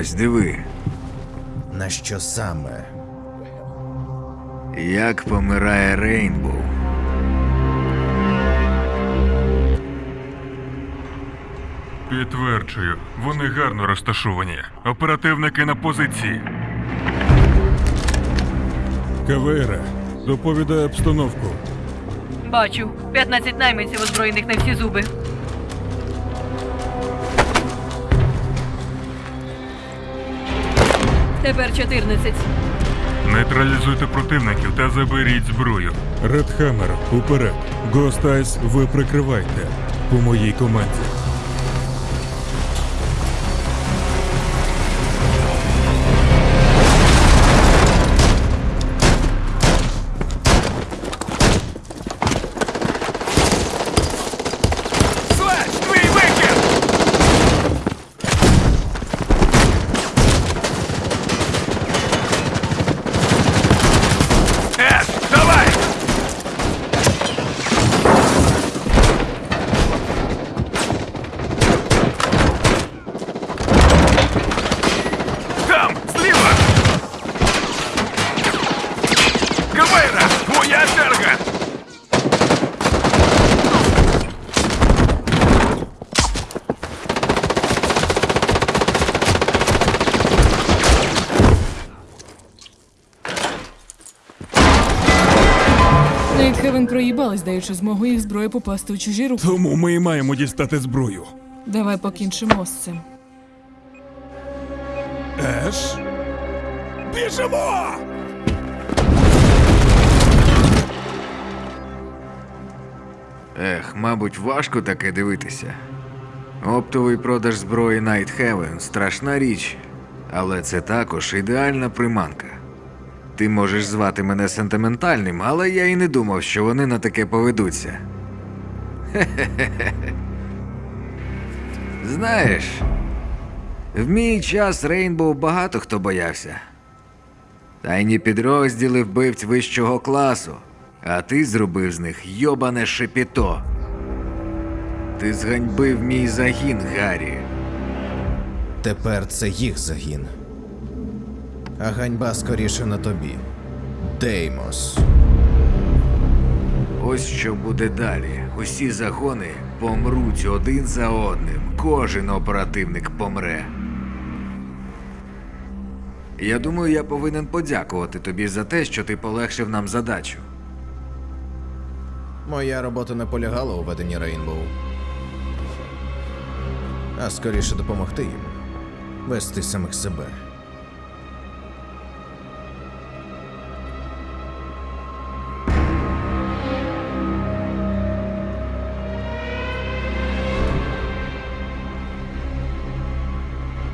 Ось диви, На що саме? як помирає Рейнбоу. Підтверджую, вони гарно розташовані. Оперативники на позиції. Кавейра, доповідає обстановку. Бачу. 15 найманців озброєних на всі зуби. Тепер 14. Нейтралізуйте противників та заберіть зброю. Редхаммер, уперед. Гостайс, ви прикривайте. По моїй команді. Нейтхевен проїбалась, даючи змогу їх зброї попасти у чужі руки. Тому ми і маємо дістати зброю. Давай покінчимо з цим. Еш? Біжимо! Ех, мабуть, важко таке дивитися. Оптовий продаж зброї Night Heaven – страшна річ, але це також ідеальна приманка. Ти можеш звати мене сентиментальним, але я і не думав, що вони на таке поведуться. Хе-хе-хе. Знаєш, в мій час Рейнбоу багато хто боявся. Тайні підрозділи вбивць вищого класу, а ти зробив з них йобане шепіто. Ти зганьбив мій загін, Гаррі. Тепер це їх загін. А ганьба скоріше на тобі. Деймос. Ось що буде далі. Усі загони помруть один за одним. Кожен оперативник помре. Я думаю, я повинен подякувати тобі за те, що ти полегшив нам задачу. Моя робота не полягала у веденні Рейнбоу. А скоріше допомогти їм. Вести самих себе.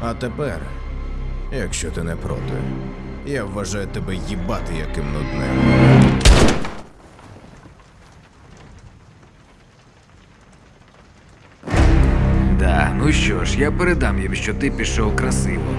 А тепер, якщо ти не проти, я вважаю тебе їбати яким нудним. Да, ну що ж, я передам їм, що ти пішов красиво.